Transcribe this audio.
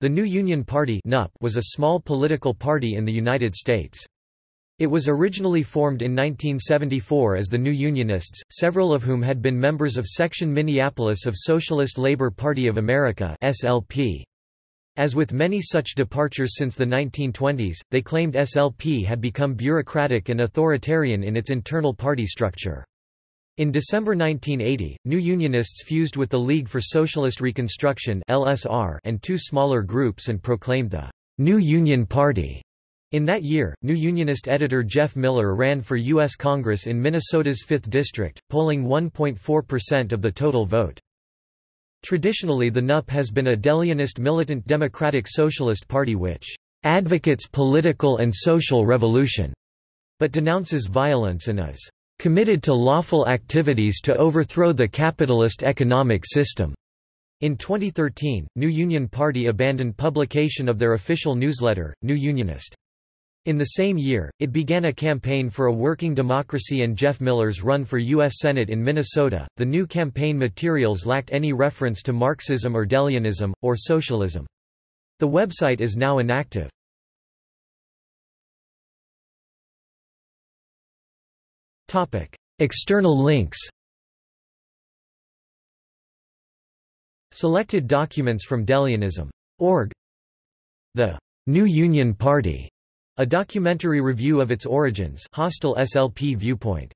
The New Union Party was a small political party in the United States. It was originally formed in 1974 as the New Unionists, several of whom had been members of Section Minneapolis of Socialist Labor Party of America SLP. As with many such departures since the 1920s, they claimed SLP had become bureaucratic and authoritarian in its internal party structure. In December 1980, New Unionists fused with the League for Socialist Reconstruction (LSR) and two smaller groups and proclaimed the New Union Party. In that year, New Unionist editor Jeff Miller ran for U.S. Congress in Minnesota's 5th District, polling 1.4% of the total vote. Traditionally the NUP has been a Deleonist militant democratic socialist party which advocates political and social revolution, but denounces violence and is committed to lawful activities to overthrow the capitalist economic system. In 2013, New Union Party abandoned publication of their official newsletter, New Unionist. In the same year, it began a campaign for a working democracy and Jeff Miller's run for U.S. Senate in Minnesota. The new campaign materials lacked any reference to Marxism or Deleonism, or socialism. The website is now inactive. External links Selected documents from Deleonism.org The New Union Party, a documentary review of its origins. Hostile SLP viewpoint